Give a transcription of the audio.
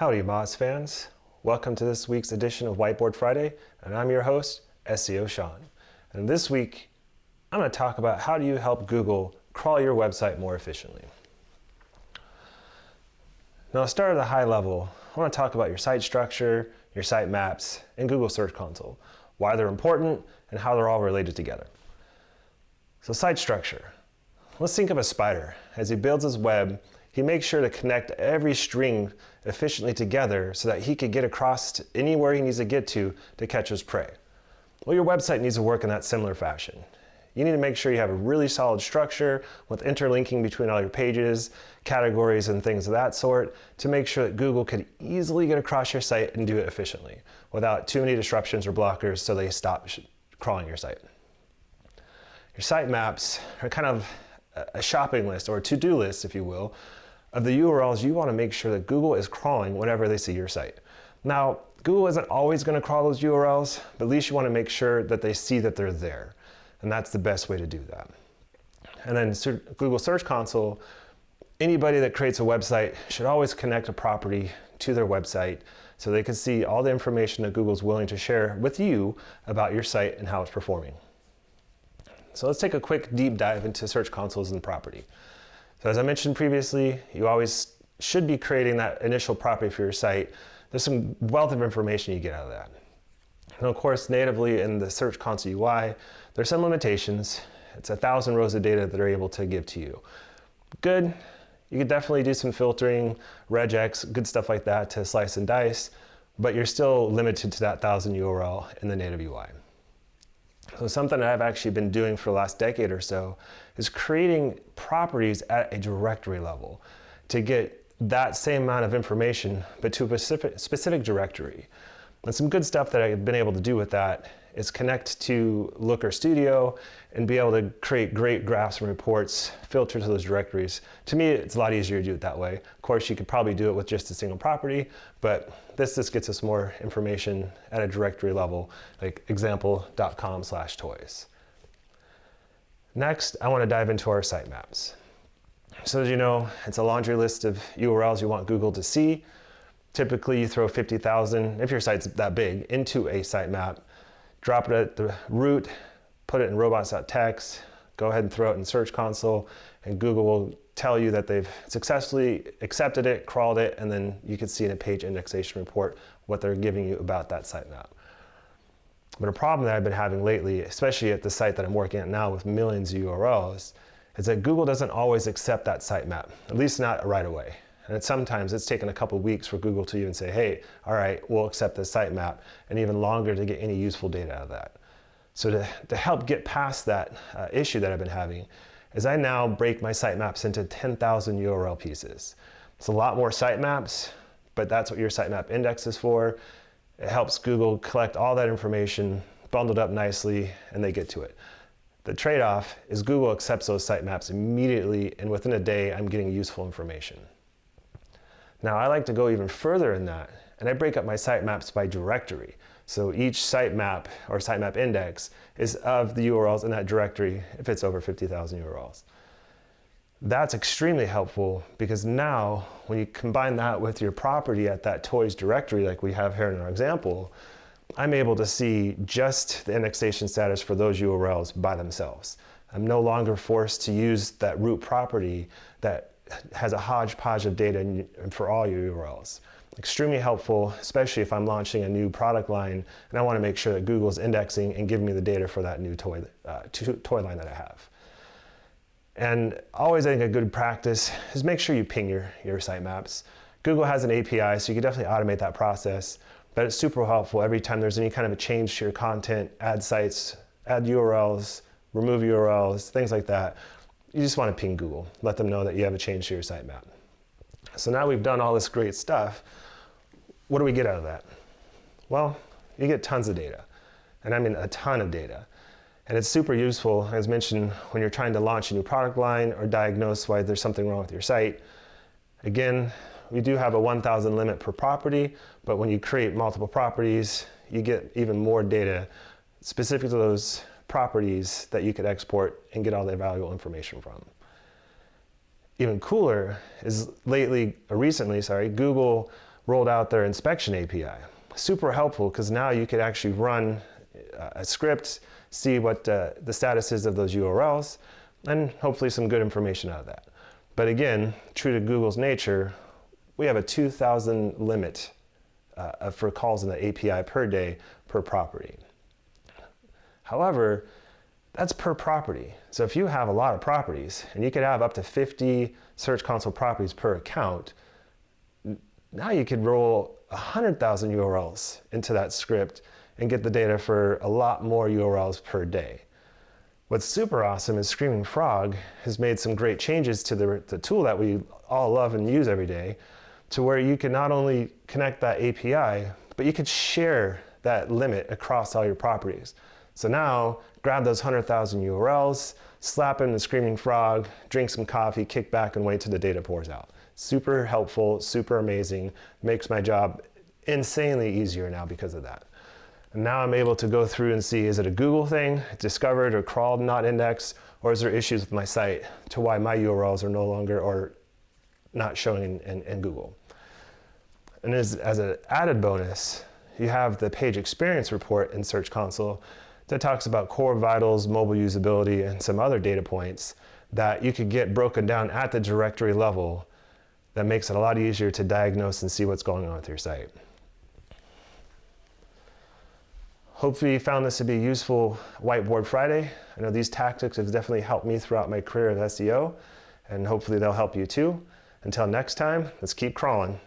Howdy Moz fans. Welcome to this week's edition of Whiteboard Friday, and I'm your host, SEO Sean. And this week, I'm going to talk about how do you help Google crawl your website more efficiently. Now, I'll start at a high level. I want to talk about your site structure, your site maps, and Google Search Console, why they're important, and how they're all related together. So site structure. Let's think of a spider. As he builds his web, he makes sure to connect every string efficiently together so that he could get across anywhere he needs to get to to catch his prey. Well, your website needs to work in that similar fashion. You need to make sure you have a really solid structure with interlinking between all your pages, categories, and things of that sort to make sure that Google could easily get across your site and do it efficiently without too many disruptions or blockers so they stop crawling your site. Your sitemaps are kind of a shopping list or a to-do list, if you will, of the URLs you want to make sure that Google is crawling whenever they see your site. Now, Google isn't always going to crawl those URLs, but at least you want to make sure that they see that they're there. And that's the best way to do that. And then Google Search Console, anybody that creates a website should always connect a property to their website so they can see all the information that Google's willing to share with you about your site and how it's performing. So let's take a quick deep dive into Search Consoles and property. So as I mentioned previously, you always should be creating that initial property for your site. There's some wealth of information you get out of that. And of course, natively in the Search Console UI, there's some limitations. It's a thousand rows of data that are able to give to you. Good, you could definitely do some filtering, regex, good stuff like that to slice and dice, but you're still limited to that thousand URL in the native UI. So something I've actually been doing for the last decade or so is creating properties at a directory level to get that same amount of information, but to a specific, specific directory. And some good stuff that I've been able to do with that is connect to Looker Studio and be able to create great graphs and reports, filter to those directories. To me, it's a lot easier to do it that way. Of course, you could probably do it with just a single property, but this just gets us more information at a directory level, like example.com slash toys. Next, I want to dive into our sitemaps. So as you know, it's a laundry list of URLs you want Google to see. Typically, you throw 50,000, if your site's that big, into a sitemap drop it at the root, put it in robots.txt, go ahead and throw it in Search Console, and Google will tell you that they've successfully accepted it, crawled it, and then you can see in a page indexation report what they're giving you about that sitemap. But a problem that I've been having lately, especially at the site that I'm working at now with millions of URLs, is that Google doesn't always accept that sitemap, at least not right away. And sometimes it's taken a couple weeks for Google to even say, hey, all right, we'll accept the sitemap, and even longer to get any useful data out of that. So to, to help get past that uh, issue that I've been having, is I now break my sitemaps into 10,000 URL pieces. It's a lot more sitemaps, but that's what your sitemap index is for. It helps Google collect all that information, bundled up nicely, and they get to it. The trade-off is Google accepts those sitemaps immediately, and within a day, I'm getting useful information. Now I like to go even further in that, and I break up my sitemaps by directory. So each sitemap or sitemap index is of the URLs in that directory if it's over 50,000 URLs. That's extremely helpful because now when you combine that with your property at that toys directory like we have here in our example, I'm able to see just the indexation status for those URLs by themselves. I'm no longer forced to use that root property that has a hodgepodge of data for all your URLs. Extremely helpful, especially if I'm launching a new product line and I want to make sure that Google's indexing and giving me the data for that new toy, uh, toy line that I have. And always I think a good practice is make sure you ping your, your sitemaps. Google has an API, so you can definitely automate that process, but it's super helpful every time there's any kind of a change to your content, add sites, add URLs, remove URLs, things like that you just want to ping Google, let them know that you have a change to your sitemap. So now we've done all this great stuff. What do we get out of that? Well, you get tons of data, and I mean a ton of data. And it's super useful, as mentioned, when you're trying to launch a new product line or diagnose why there's something wrong with your site. Again, we do have a 1,000 limit per property, but when you create multiple properties, you get even more data specific to those properties that you could export and get all the valuable information from. Even cooler is lately, recently, sorry, Google rolled out their inspection API. Super helpful because now you could actually run uh, a script, see what uh, the status is of those URLs, and hopefully some good information out of that. But again, true to Google's nature, we have a 2,000 limit uh, for calls in the API per day per property. However, that's per property. So if you have a lot of properties, and you could have up to 50 Search Console properties per account, now you could roll 100,000 URLs into that script and get the data for a lot more URLs per day. What's super awesome is Screaming Frog has made some great changes to the, the tool that we all love and use every day to where you can not only connect that API, but you could share that limit across all your properties. So now grab those 100,000 URLs, slap in the Screaming Frog, drink some coffee, kick back and wait till the data pours out. Super helpful, super amazing, makes my job insanely easier now because of that. And now I'm able to go through and see, is it a Google thing, discovered or crawled, not indexed, or is there issues with my site to why my URLs are no longer or not showing in, in, in Google. And as, as an added bonus, you have the page experience report in Search Console that talks about core vitals, mobile usability, and some other data points that you could get broken down at the directory level that makes it a lot easier to diagnose and see what's going on with your site. Hopefully you found this to be useful Whiteboard Friday. I know these tactics have definitely helped me throughout my career of SEO, and hopefully they'll help you too. Until next time, let's keep crawling.